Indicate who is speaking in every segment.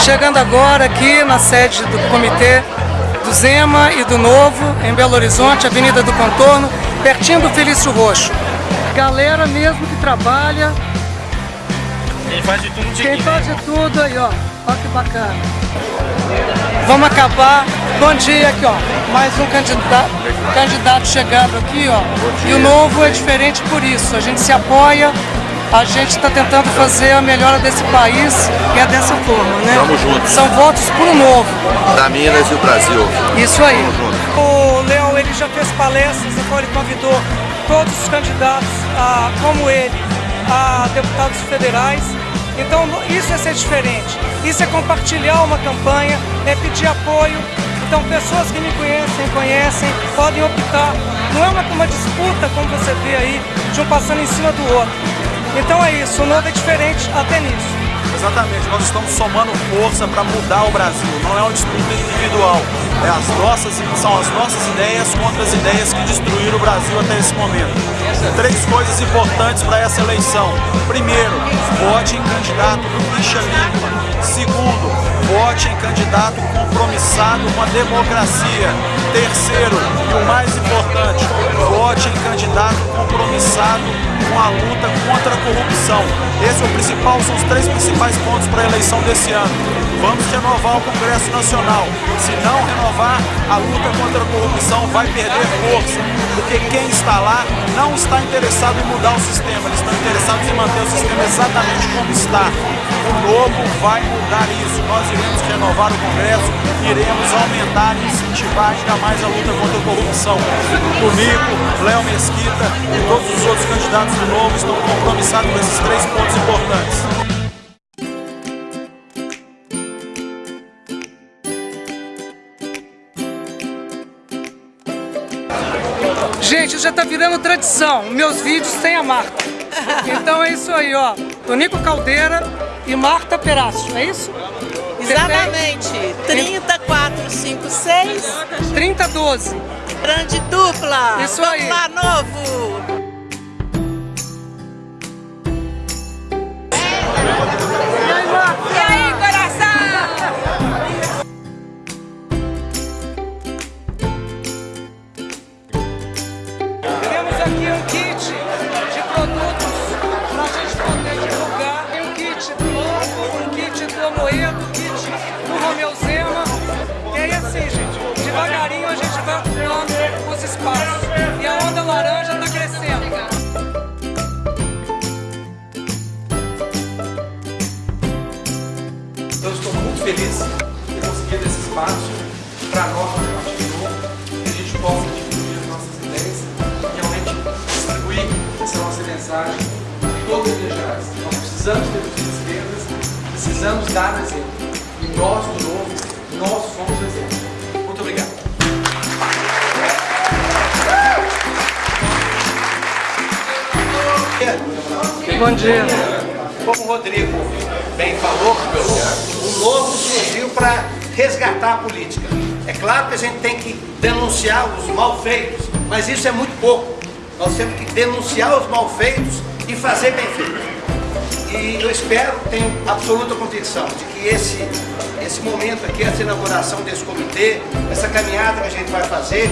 Speaker 1: Chegando agora aqui na sede do comitê do Zema e do Novo, em Belo Horizonte, Avenida do Contorno, pertinho do Felício Roxo. Galera mesmo que trabalha.
Speaker 2: Quem faz de tudo
Speaker 1: Quem faz de tudo aí, ó. Olha que bacana. Vamos acabar. Bom dia aqui, ó. Mais um candidato, candidato chegando aqui, ó. E o novo é diferente por isso. A gente se apoia, a gente está tentando fazer a melhora desse país e é dessa forma, né?
Speaker 3: Vamos juntos.
Speaker 1: São votos por um novo.
Speaker 3: Da Minas e o Brasil.
Speaker 1: Isso aí. O Léo, ele já fez palestras, então ele convidou todos os candidatos, a, como ele, a deputados federais. Então isso é ser diferente. Isso é compartilhar uma campanha, é pedir apoio. Então pessoas que me conhecem, conhecem, podem optar. Não é uma, uma disputa, como você vê aí, de um passando em cima do outro. Então é isso, o novo é diferente até nisso.
Speaker 2: Exatamente, nós estamos somando força para mudar o Brasil, não é uma disputa individual. É as nossas, são as nossas ideias contra as ideias que destruíram o Brasil até esse momento. Três coisas importantes para essa eleição. Primeiro, vote em candidato do ficha limpa. Segundo, vote em candidato compromissado com a democracia. Terceiro, e o mais importante, vote em candidato compromissado com a luta contra a corrupção. Esse é o principal, são os três principais pontos para a eleição desse ano. Vamos renovar o Congresso Nacional. Se não renovar, a luta contra a corrupção vai perder força, porque quem está lá não está interessado em mudar o sistema, eles estão interessados em manter o sistema exatamente como está. O novo vai mudar isso. Nós iremos renovar o Congresso, iremos aumentar e incentivar ainda mais a luta contra a corrupção. Comigo, Léo Mesquita e todos os outros candidatos do Novo estão compromissados com esses três pontos importantes.
Speaker 1: Gente, já tá virando tradição. Meus vídeos têm a Marta. Então é isso aí, ó. Tonico Caldeira e Marta Perácio, é isso?
Speaker 4: Exatamente. 3456.
Speaker 1: 3012.
Speaker 4: Grande dupla.
Speaker 1: Isso
Speaker 4: Vamos
Speaker 1: aí.
Speaker 4: lá, novo.
Speaker 1: Amoedo, kit do Romeu Zema. E aí assim, gente, devagarinho a gente vai ocupando os espaços. E a onda laranja está crescendo.
Speaker 5: Eu estou muito feliz de ter conseguido esse espaço para nós, para que a gente possa difundir as nossas ideias e realmente distribuir essa nossa mensagem em todas as regiões. Nós precisamos ter precisamos dar exemplo. E nós, do Novo, nós somos o exemplo. Muito obrigado.
Speaker 1: Bom dia.
Speaker 6: Como o Rodrigo bem falou, o novo surgiu para resgatar a política. É claro que a gente tem que denunciar os malfeitos, mas isso é muito pouco. Nós temos que denunciar os malfeitos e fazer bem feito. E eu espero, tenho absoluta convicção de que esse, esse momento aqui, essa inauguração desse comitê, essa caminhada que a gente vai fazer,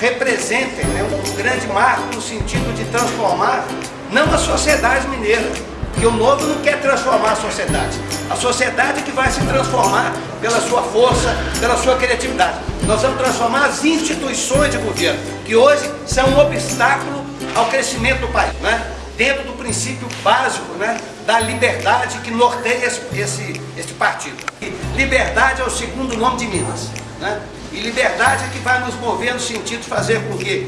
Speaker 6: representem né, um grande marco no sentido de transformar não a sociedade mineira, porque o novo não quer transformar a sociedade. A sociedade que vai se transformar pela sua força, pela sua criatividade. Nós vamos transformar as instituições de governo, que hoje são um obstáculo ao crescimento do país, né? Dentro do princípio básico né? da liberdade que norteia esse, esse, esse partido. E liberdade é o segundo nome de Minas. Né? E liberdade é que vai nos mover no sentido de fazer com que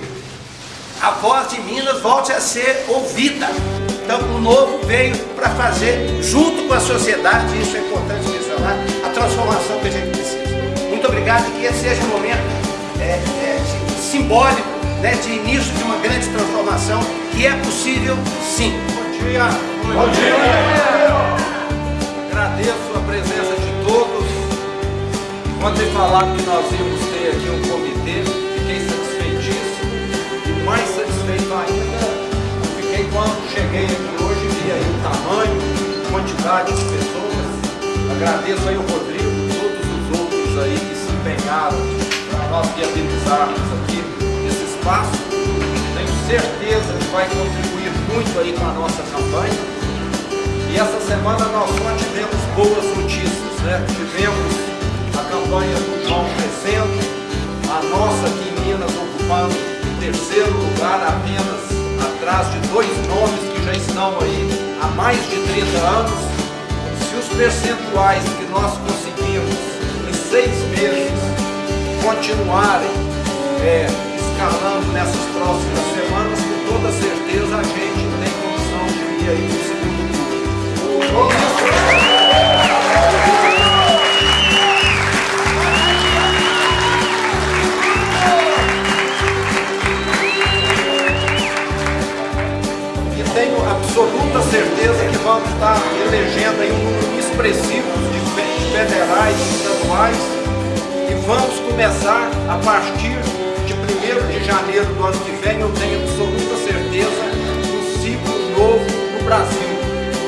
Speaker 6: a voz de Minas volte a ser ouvida. Então o novo veio para fazer, junto com a sociedade, isso é importante mencionar, a transformação que a gente precisa. Muito obrigado e que esse seja um momento é, é, simbólico né, de início de uma grande transformação que é possível sim.
Speaker 5: Bom dia. Bom dia. Agradeço a presença de todos. Foi falado que nós íamos ter aqui um comitê, fiquei satisfeitíssimo. E mais satisfeito ainda, fiquei quando cheguei aqui hoje, vi aí o tamanho, quantidade de pessoas. Agradeço aí o Rodrigo e todos os outros aí que se empenharam para nós viabilizarmos aqui espaço. Tenho certeza que vai contribuir muito aí com a nossa campanha. E essa semana nós só tivemos boas notícias, né? Tivemos a campanha do João crescendo, a nossa aqui em Minas ocupando o terceiro lugar apenas atrás de dois nomes que já estão aí há mais de 30 anos. Se os percentuais que nós conseguimos em seis meses continuarem é, escalando nessas próximas semanas, com toda certeza a gente tem condição de ir aí para o segundo E tenho absoluta certeza que vamos estar elegendo aí um número expressivo de federais e estaduais e vamos começar a partir de 1 janeiro do ano que vem, eu tenho absoluta certeza, um ciclo novo no Brasil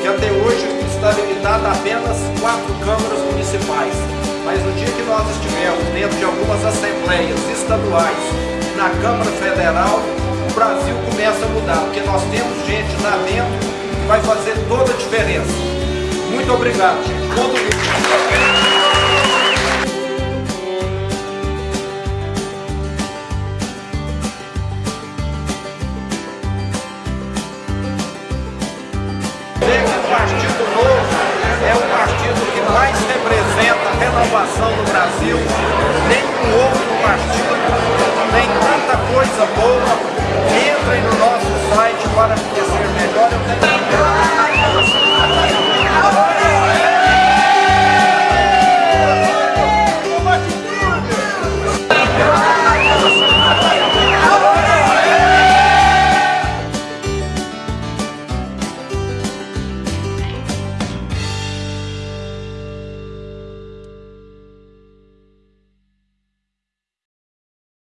Speaker 5: que até hoje está limitado a apenas quatro câmaras municipais. Mas no dia que nós estivermos dentro de algumas assembleias estaduais e na Câmara Federal, o Brasil começa a mudar, porque nós temos gente lá dentro que vai fazer toda a diferença. Muito obrigado, gente. Todo mundo. inovação no Brasil, nem com outro partido nem tanta coisa boa, menos